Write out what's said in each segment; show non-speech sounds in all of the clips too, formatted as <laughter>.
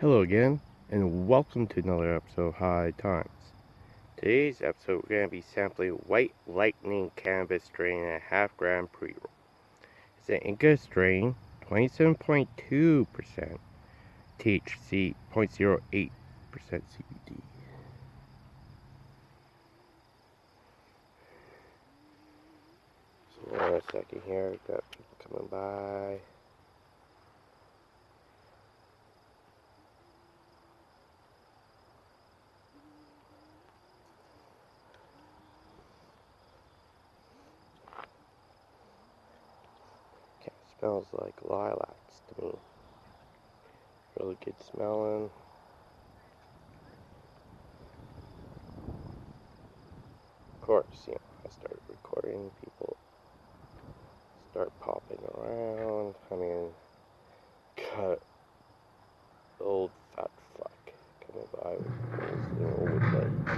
Hello again, and welcome to another episode of High Times. Today's episode, we're going to be sampling White Lightning Cannabis strain in a half gram pre roll. It's an indica strain, 27.2% THC, 0.08% CBD. So, a second here, got people coming by. Smells like lilacs to me. Really good smelling. Of course, you know, I started recording, people start popping around. I mean, <laughs> cut old fat fuck coming by with his old legs.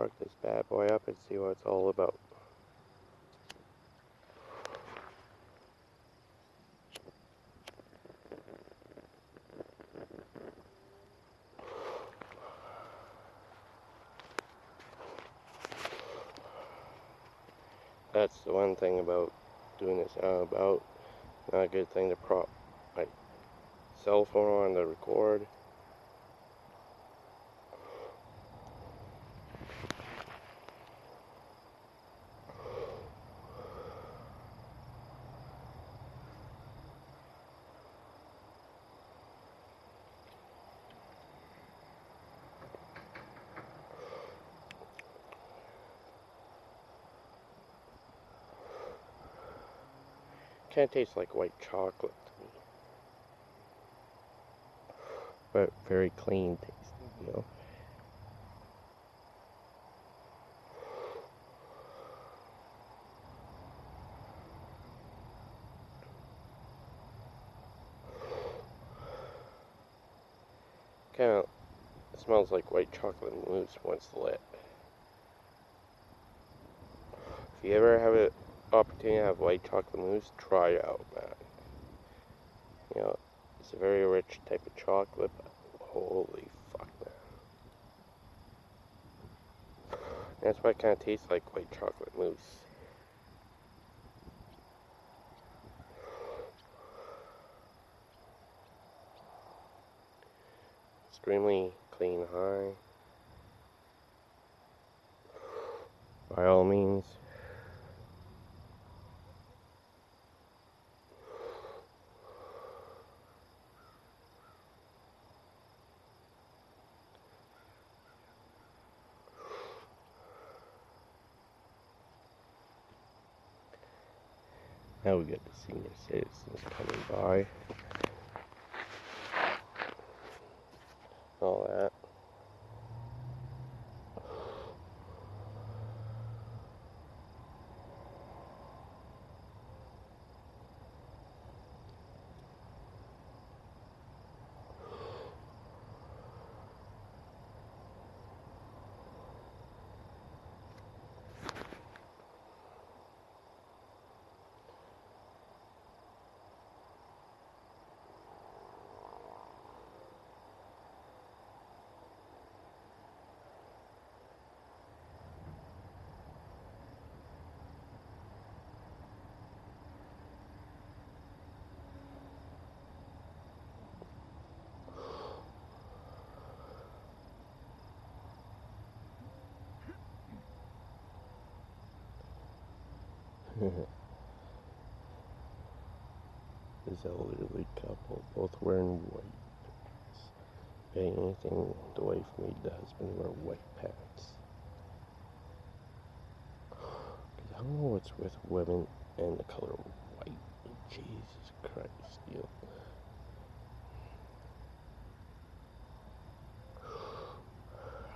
Spark this bad boy up and see what it's all about. That's the one thing about doing this out about. Not a good thing to prop my cell phone on to record. Kind of tastes like white chocolate to me. But very clean tasting, you know. Kind of smells like white chocolate mousse once lit. If you ever have it opportunity have white chocolate mousse, try it out, man. You know, it's a very rich type of chocolate, but holy fuck, man. That's why it kind of tastes like white chocolate mousse. Extremely clean high. By all means, Now we got the senior citizens coming by. All that. <laughs> this elderly couple, both wearing white. If anything, the wife made the husband wear white pants. I don't know what's with women and the color white. Jesus Christ. <sighs>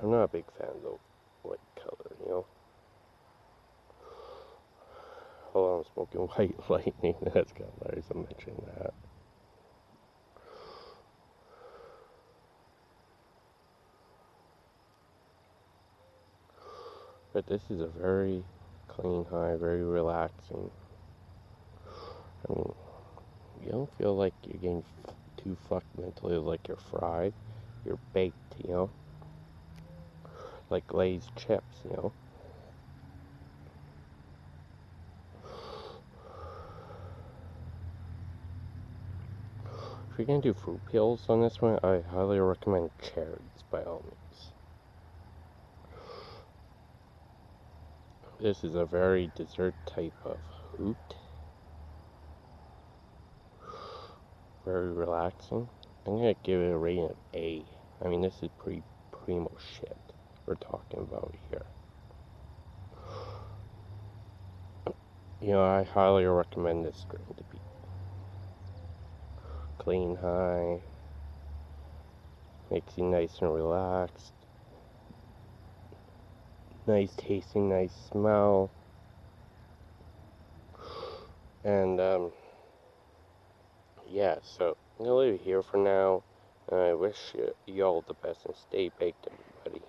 I'm not a big fan of the white color, you know. On, I'm smoking white <laughs> lightning. That's of hilarious. I'm mentioning that. But this is a very clean high, very relaxing. I mean, you don't feel like you're getting too fucked mentally like you're fried. You're baked, you know? Like glazed chips, you know? If you're gonna do fruit peels on this one, I highly recommend cherries by all means. This is a very dessert type of hoot. Very relaxing. I'm gonna give it a rating of A. I mean, this is pretty primo shit we're talking about here. You know, I highly recommend this strain to be clean high, makes you nice and relaxed, nice tasting, nice smell, and um, yeah, so I'm gonna leave it here for now. I wish you all the best and stay baked, everybody.